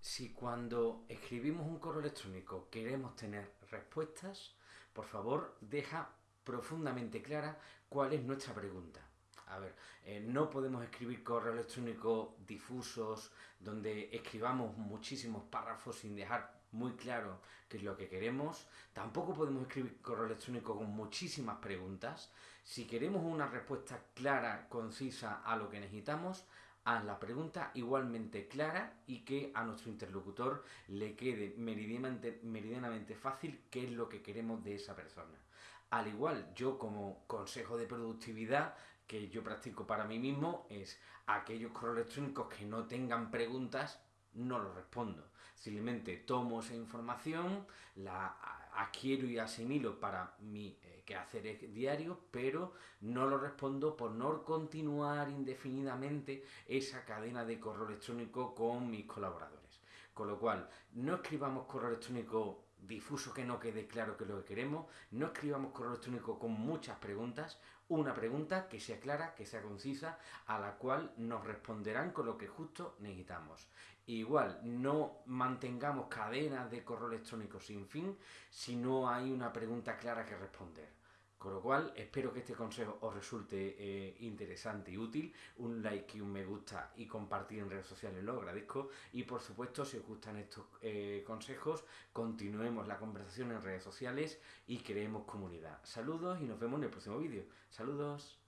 Si cuando escribimos un correo electrónico queremos tener respuestas, por favor deja profundamente clara cuál es nuestra pregunta. A ver, eh, no podemos escribir correos electrónicos difusos donde escribamos muchísimos párrafos sin dejar muy claro qué es lo que queremos. Tampoco podemos escribir correo electrónico con muchísimas preguntas. Si queremos una respuesta clara, concisa a lo que necesitamos, haz la pregunta igualmente clara y que a nuestro interlocutor le quede meridianamente, fácil qué es lo que queremos de esa persona. Al igual, yo como consejo de productividad que yo practico para mí mismo es aquellos correos electrónicos que no tengan preguntas, no lo respondo. Simplemente tomo esa información, la adquiero y asimilo para mi eh, quehacer diario, pero no lo respondo por no continuar indefinidamente esa cadena de correo electrónico con mis colaboradores. Con lo cual, no escribamos correo electrónico difuso que no quede claro que lo que queremos, no escribamos correo electrónico con muchas preguntas, una pregunta que sea clara, que sea concisa, a la cual nos responderán con lo que justo necesitamos. Igual, no mantengamos cadenas de correo electrónico sin fin si no hay una pregunta clara que responder. Con lo cual, espero que este consejo os resulte eh, interesante y útil. Un like y un me gusta y compartir en redes sociales lo agradezco. Y por supuesto, si os gustan estos eh, consejos, continuemos la conversación en redes sociales y creemos comunidad. Saludos y nos vemos en el próximo vídeo. Saludos.